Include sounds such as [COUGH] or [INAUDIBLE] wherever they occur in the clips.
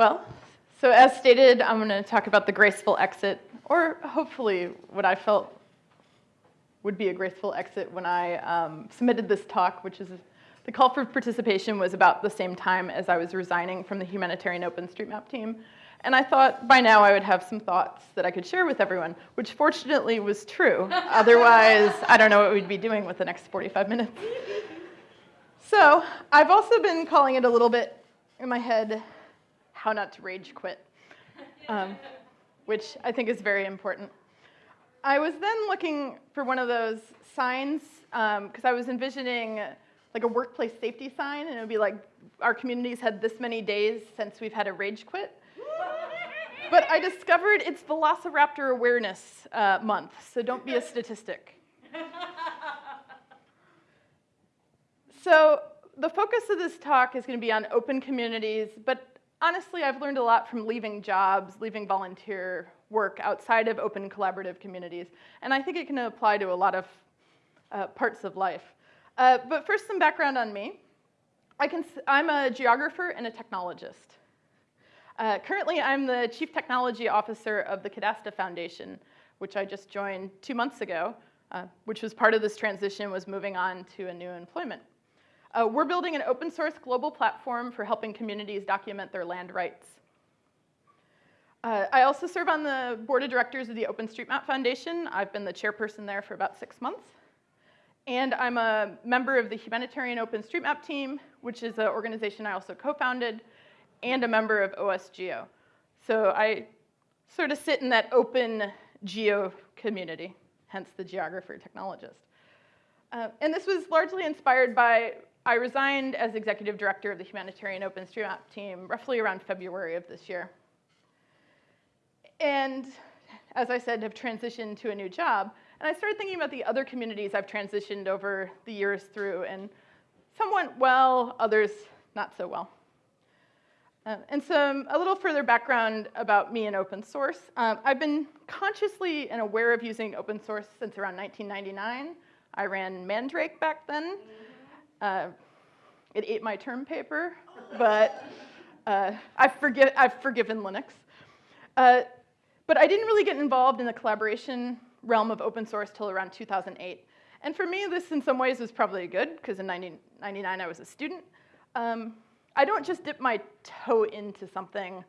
Well, so as stated, I'm going to talk about the graceful exit, or hopefully what I felt would be a graceful exit when I um, submitted this talk, which is the call for participation was about the same time as I was resigning from the humanitarian OpenStreetMap team. And I thought by now I would have some thoughts that I could share with everyone, which fortunately was true. [LAUGHS] Otherwise, I don't know what we'd be doing with the next 45 minutes. So I've also been calling it a little bit in my head, how not to rage quit, um, which I think is very important. I was then looking for one of those signs, because um, I was envisioning like a workplace safety sign, and it would be like, our communities had this many days since we've had a rage quit [LAUGHS] but I discovered it's Velociraptor Awareness uh, Month, so don't be a statistic. [LAUGHS] so the focus of this talk is going to be on open communities, but honestly, I've learned a lot from leaving jobs, leaving volunteer work outside of open collaborative communities, and I think it can apply to a lot of uh, parts of life. Uh, but first, some background on me. I am a geographer and a technologist. Uh, currently, I'm the Chief Technology Officer of the Cadasta Foundation, which I just joined two months ago, uh, which was part of this transition, was moving on to a new employment. Uh, we're building an open source global platform for helping communities document their land rights. Uh, I also serve on the board of directors of the OpenStreetMap Foundation. I've been the chairperson there for about six months. And I'm a member of the Humanitarian OpenStreetMap team, which is an organization I also co-founded, and a member of OSGeo. So I sort of sit in that open geo community, hence the geographer technologist. Uh, and this was largely inspired by, I resigned as executive director of the Humanitarian OpenStreetMap team roughly around February of this year. And as I said, have transitioned to a new job. And I started thinking about the other communities I've transitioned over the years through, and some went well, others not so well. Um, and some, a little further background about me and open source. Um, I've been consciously and aware of using open source since around 1999. I ran Mandrake back then. Uh, it ate my term paper, but uh, I've, forgi I've, forgiven Linux. Uh, but I didn't really get involved in the collaboration realm of open source till around 2008. And for me, this in some ways was probably good, because in 1999 I was a student. Um, I don't just dip my toe into something,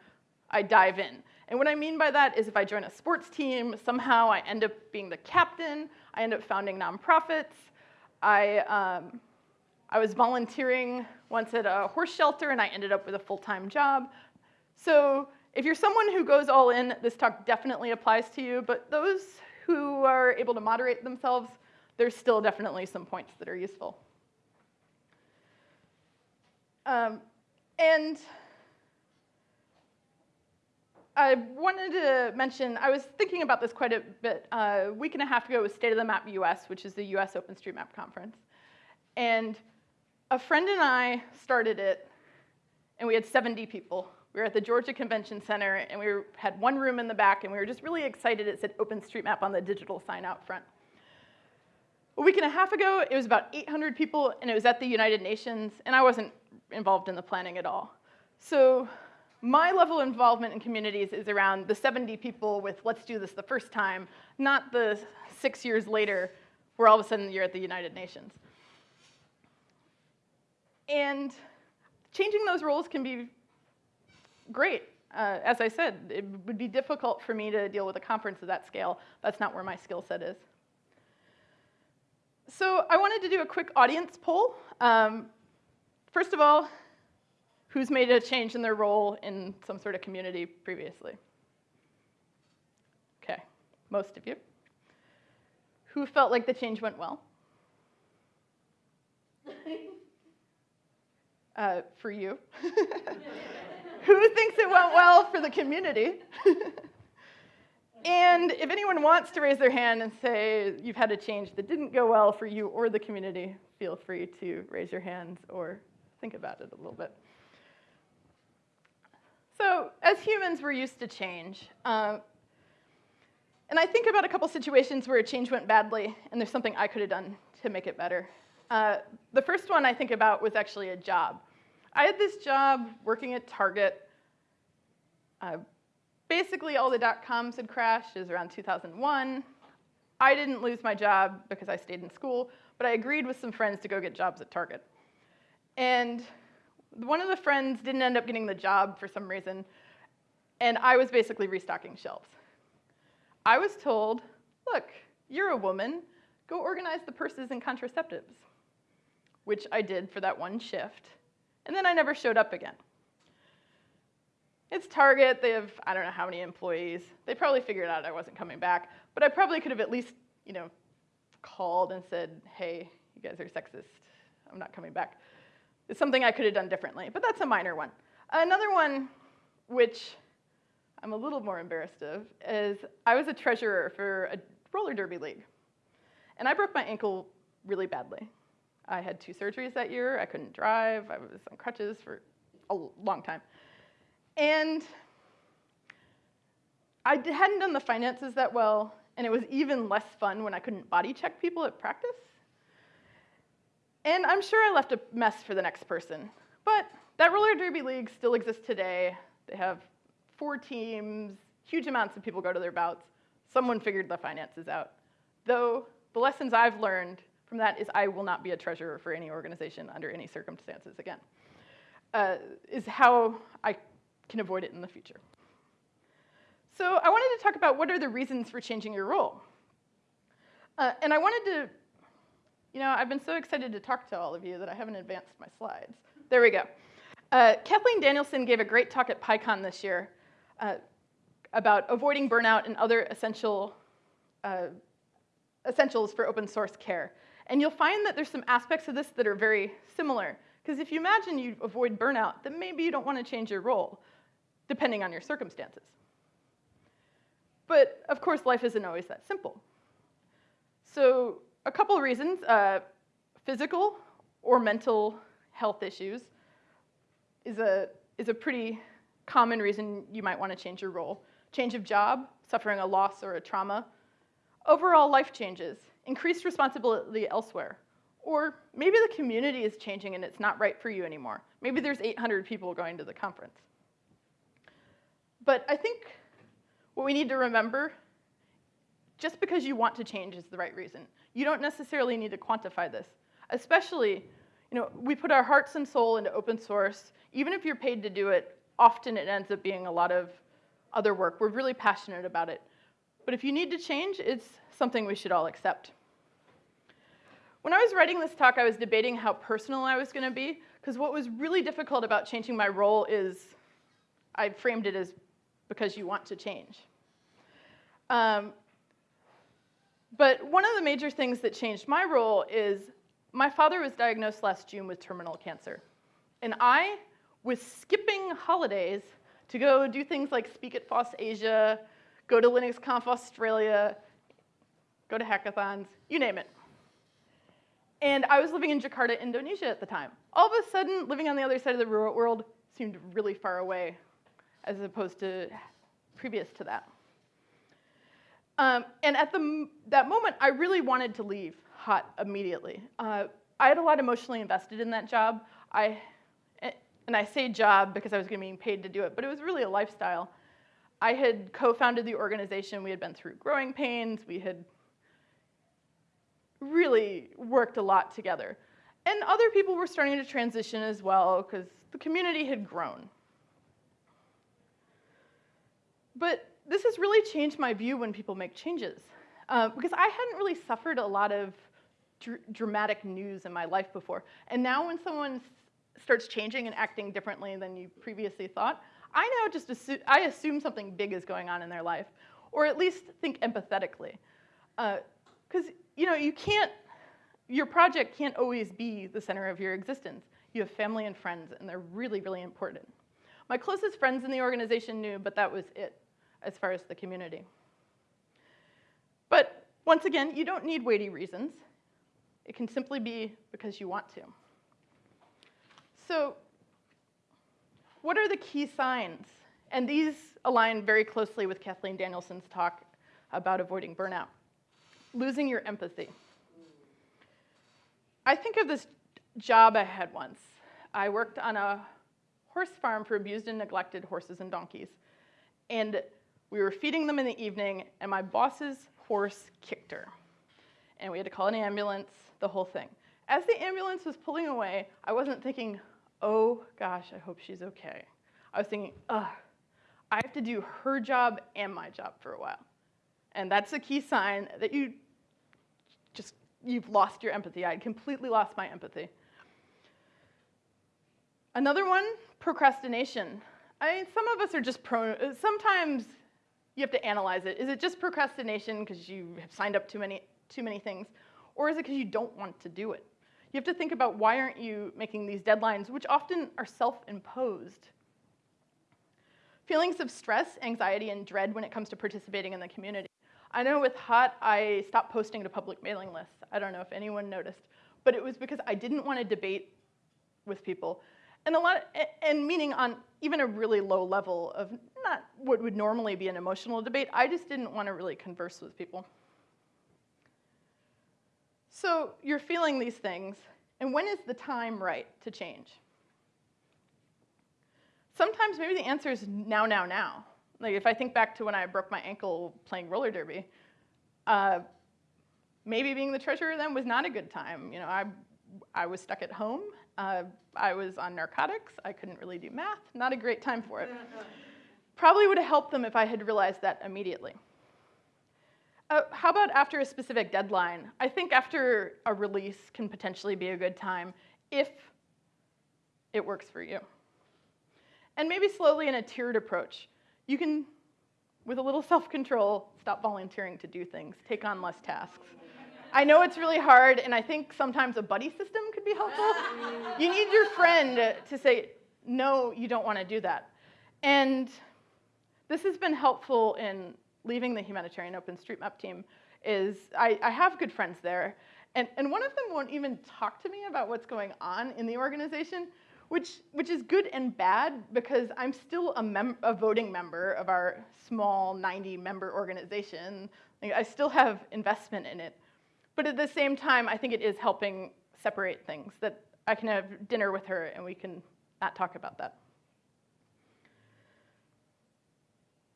I dive in. And what I mean by that is if I join a sports team, somehow I end up being the captain, I end up founding nonprofits. I, um, I was volunteering once at a horse shelter and I ended up with a full-time job. So if you're someone who goes all in, this talk definitely applies to you, but those who are able to moderate themselves, there's still definitely some points that are useful. Um, and I wanted to mention, I was thinking about this quite a bit. Uh, a week and a half ago was State of the Map US, which is the US OpenStreetMap conference. And a friend and I started it, and we had 70 people. We were at the Georgia Convention Center, and we were, had one room in the back, and we were just really excited. It said OpenStreetMap on the digital sign out front. A week and a half ago, it was about 800 people, and it was at the United Nations, and I wasn't involved in the planning at all. So my level of involvement in communities is around the 70 people with let's do this the first time, not the six years later where all of a sudden you're at the United Nations. And changing those roles can be great. Uh, as I said, it would be difficult for me to deal with a conference of that scale. That's not where my skill set is. So I wanted to do a quick audience poll. Um, First of all, who's made a change in their role in some sort of community previously? Okay, most of you. Who felt like the change went well? [LAUGHS] Uh, for you. [LAUGHS] Who thinks it went well for the community? [LAUGHS] and if anyone wants to raise their hand and say you've had a change that didn't go well for you or the community, feel free to raise your hands or think about it a little bit. So as humans, we're used to change. Um, and I think about a couple situations where a change went badly, and there's something I could have done to make it better. Uh, the first one I think about was actually a job. I had this job working at Target, Uh, basically, all the dot coms had crashed. It was around 2001. I didn't lose my job because I stayed in school, but I agreed with some friends to go get jobs at Target. And one of the friends didn't end up getting the job for some reason, and I was basically restocking shelves. I was told, look, you're a woman, go organize the purses and contraceptives, which I did for that one shift, and then I never showed up again. It's Target, they have, I don't know how many employees. They probably figured out I wasn't coming back, but I probably could have at least, you know, called and said, hey, you guys are sexist, I'm not coming back. It's something I could have done differently, but that's a minor one. Another one, which I'm a little more embarrassed of, is I was a treasurer for a roller derby league. And I broke my ankle really badly. I had two surgeries that year. I couldn't drive. I was on crutches for a long time. And I hadn't done the finances that well, and it was even less fun when I couldn't body check people at practice. And I'm sure I left a mess for the next person. But that roller derby league still exists today. They have four teams, huge amounts of people go to their bouts. Someone figured the finances out. Though the lessons I've learned from that is I will not be a treasurer for any organization under any circumstances again, uh, is how I can avoid it in the future. So I wanted to talk about what are the reasons for changing your role. Uh, and I wanted to you know, I've been so excited to talk to all of you that I haven't advanced my slides. There we go. Uh, Kathleen Danielson gave a great talk at PyCon this year uh, about avoiding burnout and other essential uh, essentials for open source care. And you'll find that there's some aspects of this that are very similar. Because if you imagine you avoid burnout, then maybe you don't want to change your role, depending on your circumstances. But of course, life isn't always that simple. So a couple of reasons. Uh, physical or mental health issues is a, is a pretty common reason you might want to change your role. Change of job, suffering a loss or a trauma, overall life changes, increased responsibility elsewhere, or maybe the community is changing and it's not right for you anymore. Maybe there's 800 people going to the conference. But I think what we need to remember, just because you want to change is the right reason. You don't necessarily need to quantify this, especially, you know, we put our hearts and soul into open source. Even if you're paid to do it, often it ends up being a lot of other work. We're really passionate about it. But if you need to change, it's something we should all accept. When I was writing this talk, I was debating how personal I was going to be, because what was really difficult about changing my role is I framed it as because you want to change. Um, but one of the major things that changed my role is my father was diagnosed last June with terminal cancer. And I was skipping holidays to go do things like speak at FOSS Asia, go to LinuxConf Australia, go to hackathons, you name it. And I was living in Jakarta, Indonesia at the time. All of a sudden, living on the other side of the world seemed really far away as opposed to previous to that. Um, and at the, that moment, I really wanted to leave hot immediately. Uh, I had a lot emotionally invested in that job. I, and I say job because I was being paid to do it, but it was really a lifestyle. I had co-founded the organization. We had been through growing pains. We had really worked a lot together. And other people were starting to transition as well because the community had grown. But this has really changed my view when people make changes. Uh, because I hadn't really suffered a lot of dr dramatic news in my life before. And now when someone starts changing and acting differently than you previously thought, I now just assume, I assume something big is going on in their life, or at least think empathetically. Because, uh, you know, you can't, your project can't always be the center of your existence. You have family and friends, and they're really, really important. My closest friends in the organization knew, but that was it as far as the community. But once again, you don't need weighty reasons. It can simply be because you want to. So what are the key signs? And these align very closely with Kathleen Danielson's talk about avoiding burnout. Losing your empathy. I think of this job I had once. I worked on a horse farm for abused and neglected horses and donkeys. And we were feeding them in the evening, and my boss's horse kicked her. And we had to call an ambulance, the whole thing. As the ambulance was pulling away, I wasn't thinking, oh gosh, I hope she's okay. I was thinking, ugh, I have to do her job and my job for a while. And that's a key sign that you just, you've lost your empathy. I completely lost my empathy. Another one, procrastination. I mean, some of us are just prone, sometimes you have to analyze it. Is it just procrastination because you have signed up too many, too many things? Or is it because you don't want to do it? You have to think about why aren't you making these deadlines, which often are self-imposed. Feelings of stress, anxiety, and dread when it comes to participating in the community. I know with HOT, I stopped posting to public mailing lists. I don't know if anyone noticed, but it was because I didn't want to debate with people. And a lot, of, and meaning on even a really low level of not what would normally be an emotional debate, I just didn't want to really converse with people. So you're feeling these things, and when is the time right to change? Sometimes maybe the answer is now, now, now. Like if I think back to when I broke my ankle playing roller derby, uh, maybe being the treasurer then was not a good time. You know, I, I was stuck at home. Uh, I was on narcotics. I couldn't really do math. Not a great time for it. [LAUGHS] Probably would have helped them if I had realized that immediately. Uh, how about after a specific deadline? I think after a release can potentially be a good time if it works for you. And maybe slowly in a tiered approach. You can, with a little [LAUGHS] self-control, stop volunteering to do things, take on less tasks. I know it's really hard, and I think sometimes a buddy system could be helpful. you need your friend to say, no, you don't want to do that. And this has been helpful in leaving the humanitarian OpenStreetMap team is I, I have good friends there. And, and one of them won't even talk to me about what's going on in the organization, which, which is good and bad because I'm still a, mem- a voting member of our small 90 member organization. Like, I still have investment in it. But at the same time, I think it is helping separate things that I can have dinner with her and we can not talk about that.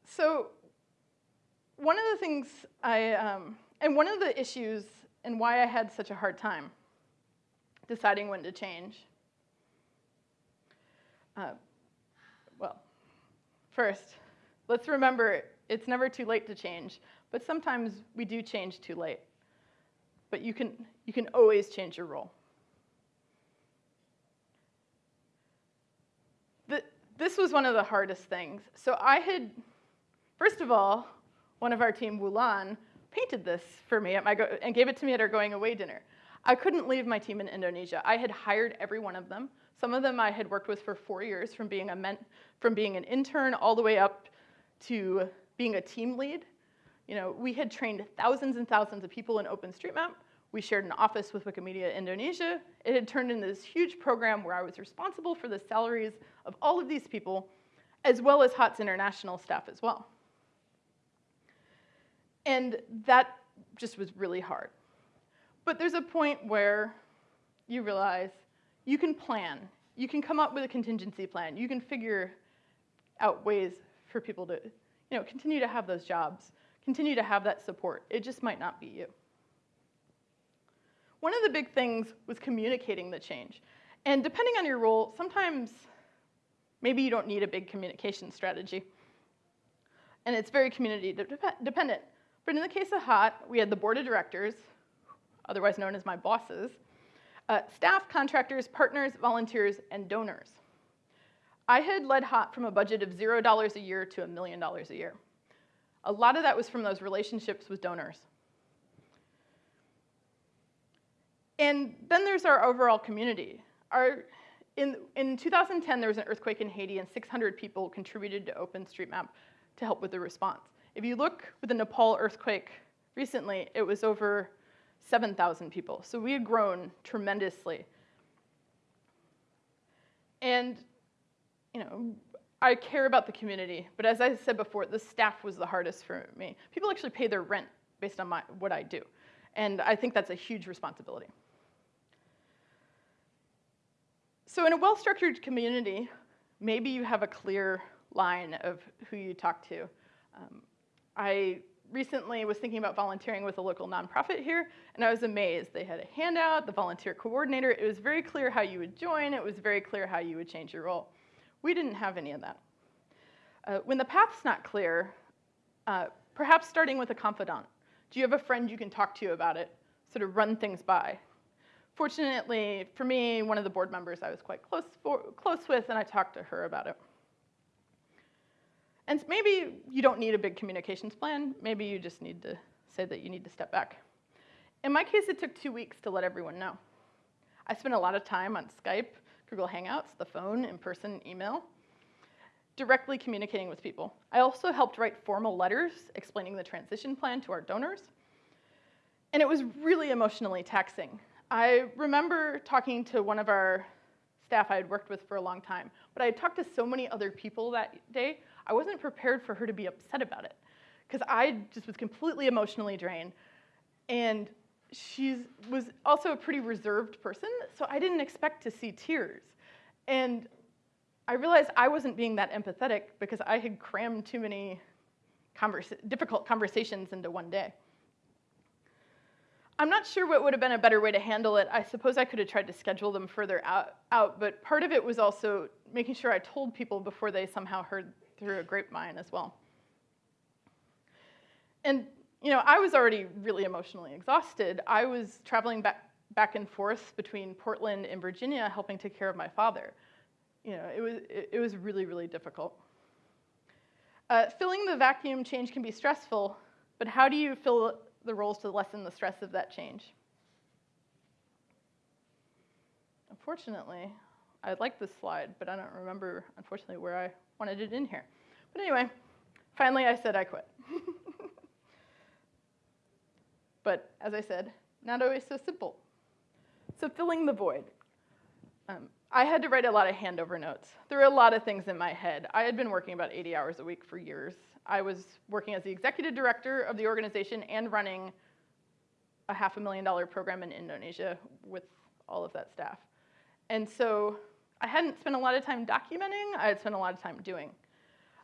So one of the things I, um, and one of the issues and why I had such a hard time deciding when to change, uh, well, first, let's remember it's never too late to change, but sometimes we do change too late. But you can, you can always change your role. This was one of the hardest things. So I had, first of all, one of our team, Wulan, painted this for me go- and gave it to me at our going away dinner. I couldn't leave my team in Indonesia. I had hired every one of them. Some of them I had worked with for four years, from being, a men- from being an intern all the way up to being a team lead. You know, we had trained thousands and thousands of people in OpenStreetMap. We shared an office with Wikimedia Indonesia. It had turned into this huge program where I was responsible for the salaries of all of these people, as well as HOT's international staff as well. And that just was really hard. But there's a point where you realize you can plan. You can come up with a contingency plan. You can figure out ways for people to you know, continue to have those jobs, continue to have that support. It just might not be you. One of the big things was communicating the change. And depending on your role, sometimes maybe you don't need a big communication strategy. And it's very community de dependent. But in the case of HOT, we had the board of directors, otherwise known as my bosses, uh, staff, contractors, partners, volunteers, and donors. I had led HOT from a budget of $0 a year to a million dollars a year. A lot of that was from those relationships with donors. And then there's our overall community. Our, in, in 2010, there was an earthquake in Haiti, and 600 people contributed to OpenStreetMap to help with the response. If you look with the Nepal earthquake recently, it was over 7,000 people. So we had grown tremendously. And, you know, I care about the community, but as I said before, the staff was the hardest for me. People actually pay their rent based on my, what I do. And I think that's a huge responsibility. So in a well-structured community, maybe you have a clear line of who you talk to. Um, I recently was thinking about volunteering with a local nonprofit here, and I was amazed. They had a handout, the volunteer coordinator. It was very clear how you would join. It was very clear how you would change your role. We didn't have any of that. Uh, when the path's not clear, uh, perhaps starting with a confidant. Do you have a friend you can talk to about it? Sort of run things by. Fortunately, for me, one of the board members I was quite close, for, close with, and I talked to her about it. And maybe you don't need a big communications plan. Maybe you just need to say that you need to step back. In my case, it took two weeks to let everyone know. I spent a lot of time on Skype, Google Hangouts, the phone, in-person, email, directly communicating with people. I also helped write formal letters explaining the transition plan to our donors. And it was really emotionally taxing. I remember talking to one of our staff I had worked with for a long time, but I had talked to so many other people that day, I wasn't prepared for her to be upset about it because I just was completely emotionally drained. And she was also a pretty reserved person, so I didn't expect to see tears. And I realized I wasn't being that empathetic because I had crammed too many difficult conversations into one day. I'm not sure what would have been a better way to handle it. I suppose I could have tried to schedule them further out, out, but part of it was also making sure I told people before they somehow heard through a grapevine as well. And you know, I was already really emotionally exhausted. I was traveling back, back and forth between Portland and Virginia helping take care of my father. You know, it was, it, it was really, really difficult. Uh, filling the vacuum change can be stressful, but how do you fill the roles to lessen the stress of that change. Unfortunately, I like this slide, but I don't remember, unfortunately, where I wanted it in here. But anyway, finally I said I quit. [LAUGHS] but as I said, not always so simple. So filling the void. Um, I had to write a lot of handover notes. There were a lot of things in my head. I had been working about 80 hours a week for years. I was working as the executive director of the organization and running a half a million dollar program in Indonesia with all of that staff. And so I hadn't spent a lot of time documenting, I had spent a lot of time doing.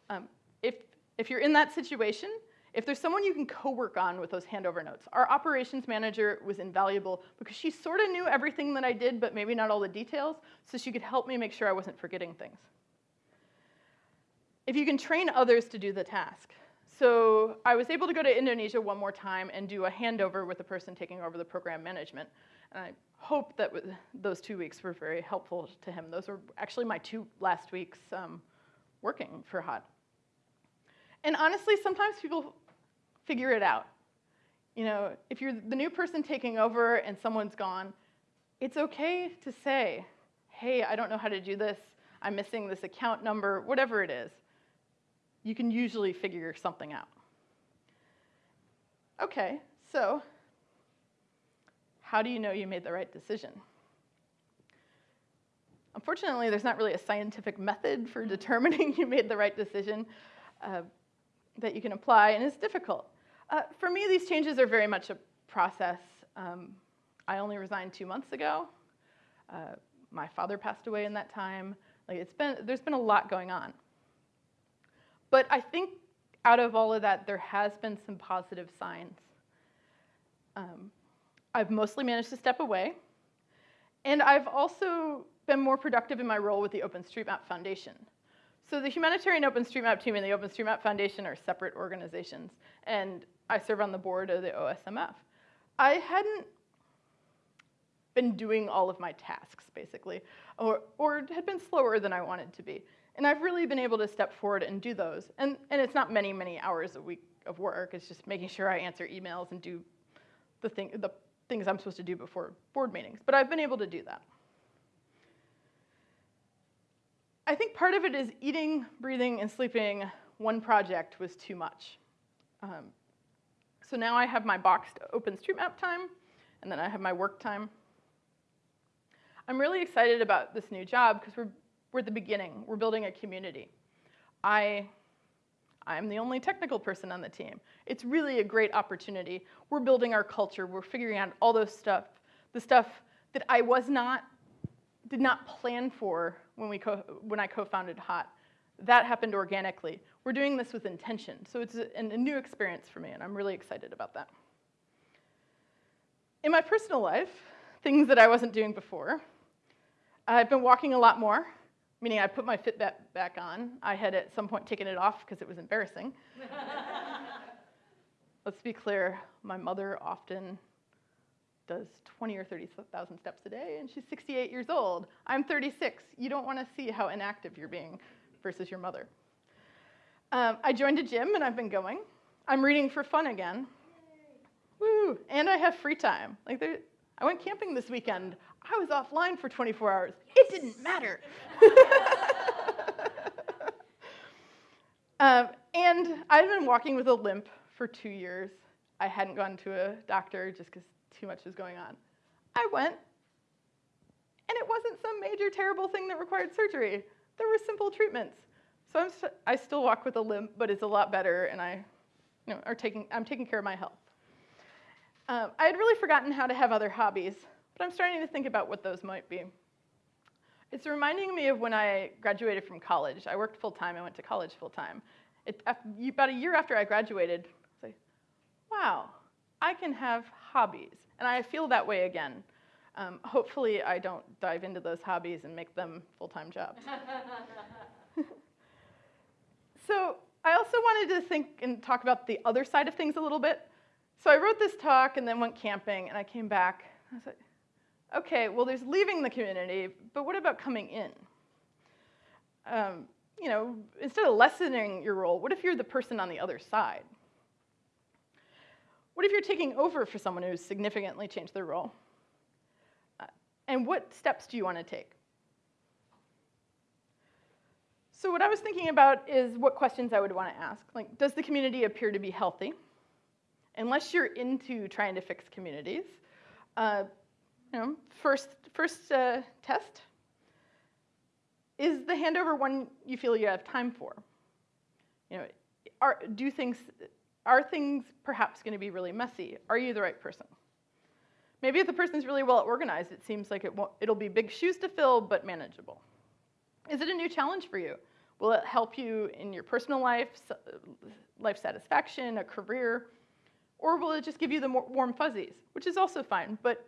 Um, if, if you're in that situation, if there's someone you can co-work on with those handover notes, our operations manager was invaluable because she sort of knew everything that I did, but maybe not all the details, so she could help me make sure I wasn't forgetting things if you can train others to do the task. So I was able to go to Indonesia one more time and do a handover with the person taking over the program management. And I hope that those two weeks were very helpful to him. Those were actually my two last weeks um, working for HOT. And honestly, sometimes people figure it out. You know, if you're the new person taking over and someone's gone, it's okay to say, hey, I don't know how to do this. I'm missing this account number, whatever it is you can usually figure something out. Okay, so how do you know you made the right decision? Unfortunately, there's not really a scientific method for determining [LAUGHS] you made the right decision uh, that you can apply, and it's difficult. Uh, for me, these changes are very much a process. Um, I only resigned two months ago. Uh, my father passed away in that time. Like it's been, there's been a lot going on. But I think out of all of that, there has been some positive signs. Um, I've mostly managed to step away, and I've also been more productive in my role with the OpenStreetMap Foundation. So the Humanitarian OpenStreetMap team and the OpenStreetMap Foundation are separate organizations, and I serve on the board of the OSMF. I hadn't been doing all of my tasks, basically, or, or had been slower than I wanted to be. And I've really been able to step forward and do those. And, and it's not many, many hours a week of work. It's just making sure I answer emails and do the, thing, the things I'm supposed to do before board meetings. But I've been able to do that. I think part of it is eating, breathing, and sleeping one project was too much. Um, so now I have my boxed OpenStreetMap time, and then I have my work time. I'm really excited about this new job because we're we're at the beginning. We're building a community. I, I'm the only technical person on the team. It's really a great opportunity. We're building our culture. We're figuring out all those stuff, the stuff that I was not, did not plan for when, we when I co-founded HOT. that happened organically. We're doing this with intention. So it's a, a new experience for me, and I'm really excited about that. In my personal life, things that I wasn't doing before, I've been walking a lot more, meaning I put my Fitbit back on. I had at some point taken it off because it was embarrassing. [LAUGHS] Let's be clear, my mother often does 20 or 30,000 steps a day, and she's 68 years old. I'm 36. You don't want to see how inactive you're being versus your mother. Um, I joined a gym, and I've been going. I'm reading for fun again. Woo! And I have free time. Like there, I went camping this weekend. I was offline for 24 hours. It didn't matter. [LAUGHS] um, and I've been walking with a limp for two years. I hadn't gone to a doctor just because too much was going on. I went, and it wasn't some major terrible thing that required surgery. There were simple treatments. So I'm st- I still walk with a limp, but it's a lot better, and I you know, are taking, I'm taking care of my health. Um, I had really forgotten how to have other hobbies, but I'm starting to think about what those might be. It's reminding me of when I graduated from college. I worked full time, I went to college full time. about a year after I graduated, I was like, wow, I can have hobbies. And I feel that way again. Um, hopefully, I don't dive into those hobbies and make them full time jobs. [LAUGHS] so, I also wanted to think and talk about the other side of things a little bit. So I wrote this talk and then went camping, and I came back. I was like, okay, well, there's leaving the community, but what about coming in? Um, you know, instead of lessening your role, what if you're the person on the other side? What if you're taking over for someone who's significantly changed their role? Uh, and what steps do you want to take? So what I was thinking about is what questions I would want to ask. Like, does the community appear to be healthy? unless you're into trying to fix communities, uh, you know, first, first uh, test, is the handover one you feel you have time for? You know, are, do things, are things perhaps going to be really messy? Are you the right person? Maybe if the person's really well organized, it seems like it it'll be big shoes to fill, but manageable. Is it a new challenge for you? Will it help you in your personal life, life satisfaction, a career? Or will it just give you the warm fuzzies, which is also fine, but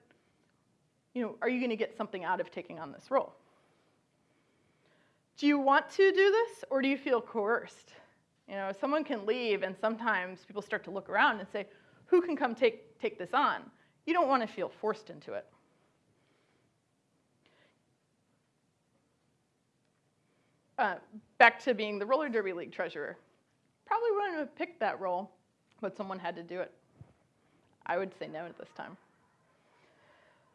you know, are you going to get something out of taking on this role? Do you want to do this, or do you feel coerced? You know, someone can leave, and sometimes people start to look around and say, who can come take, take this on? You don't want to feel forced into it. Uh, back to being the roller derby league treasurer. Probably wouldn't have picked that role, but someone had to do it. I would say no at this time.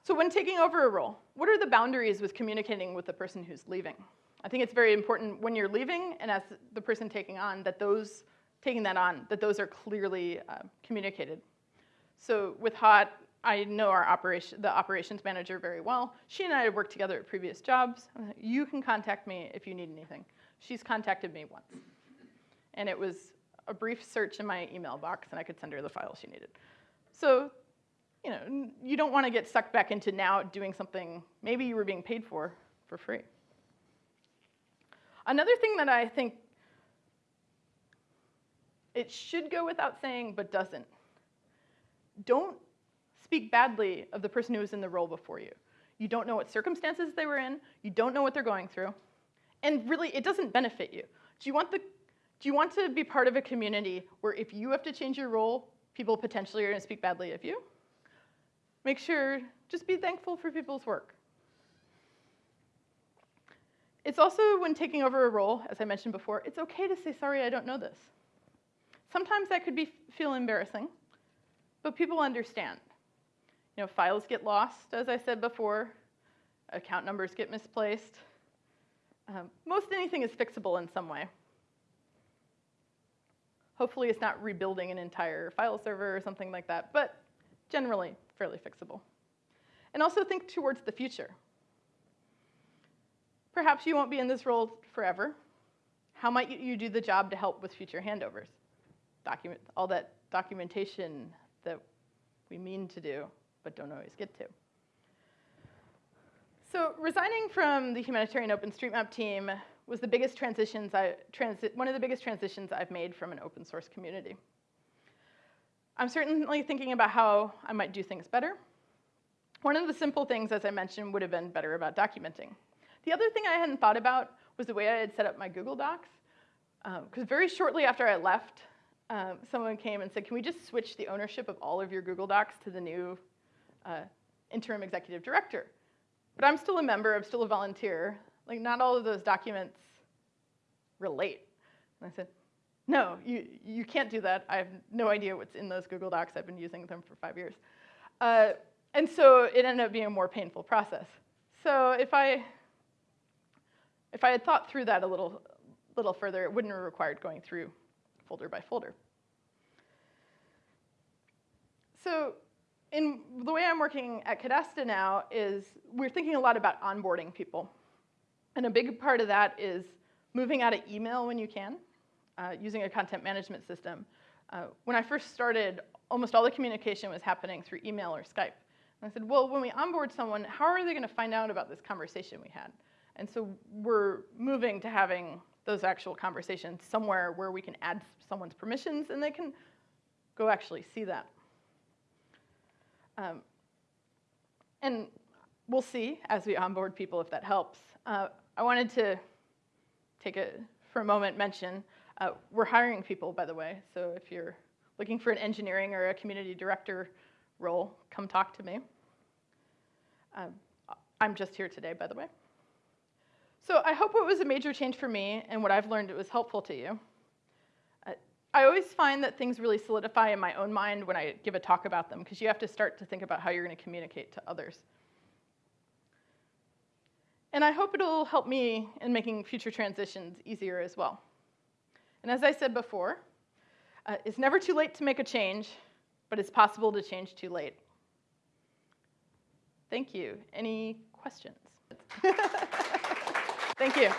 So when taking over a role, what are the boundaries with communicating with the person who's leaving? I think it's very important when you're leaving and as the person taking on that those taking that on that those are clearly uh, communicated. So with Hot, I know our operation, the operations manager very well. She and I have worked together at previous jobs. You can contact me if you need anything. She's contacted me once, and it was a brief search in my email box, and I could send her the files she needed. So, you know, you don't want to get sucked back into now doing something maybe you were being paid for for free. Another thing that I think it should go without saying but doesn't. Don't speak badly of the person who was in the role before you. You don't know what circumstances they were in, you don't know what they're going through, and really it doesn't benefit you. Do you want the do you want to be part of a community where if you have to change your role, people potentially are going to speak badly of you. Make sure, just be thankful for people's work. It's also when taking over a role, as I mentioned before, it's okay to say, sorry, I don't know this. Sometimes that could be, feel embarrassing, but people understand. You know, files get lost, as I said before, account numbers get misplaced. Um, most anything is fixable in some way. Hopefully it's not rebuilding an entire file server or something like that, but generally fairly fixable. And also think towards the future. Perhaps you won't be in this role forever. How might you do the job to help with future handovers? Document all that documentation that we mean to do, but don't always get to. So resigning from the humanitarian OpenStreetMap team was the biggest transitions I, transi one of the biggest transitions I've made from an open source community. I'm certainly thinking about how I might do things better. One of the simple things, as I mentioned, would have been better about documenting. The other thing I hadn't thought about was the way I had set up my Google Docs. Because um, very shortly after I left, um, someone came and said, can we just switch the ownership of all of your Google Docs to the new uh, interim executive director? But I'm still a member, I'm still a volunteer. Like, not all of those documents relate. And I said, no, you, you can't do that. I have no idea what's in those Google Docs. I've been using them for five years. Uh, and so it ended up being a more painful process. So if I, if I had thought through that a little, little further, it wouldn't have required going through folder by folder. So in the way I'm working at Cadasta now is we're thinking a lot about onboarding people. And a big part of that is moving out of email when you can, uh, using a content management system. Uh, when I first started, almost all the communication was happening through email or Skype. And I said, well, when we onboard someone, how are they going to find out about this conversation we had? And so we're moving to having those actual conversations somewhere where we can add someone's permissions and they can go actually see that. Um, and we'll see as we onboard people if that helps. Uh, I wanted to take a, for a moment, mention uh, we're hiring people, by the way. So if you're looking for an engineering or a community director role, come talk to me. Um, I'm just here today, by the way. So I hope it was a major change for me, and what I've learned it was helpful to you. Uh, I always find that things really solidify in my own mind when I give a talk about them, because you have to start to think about how you're going to communicate to others. And I hope it'll help me in making future transitions easier as well. And as I said before, uh, it's never too late to make a change, but it's possible to change too late. Thank you. Any questions? [LAUGHS] Thank you.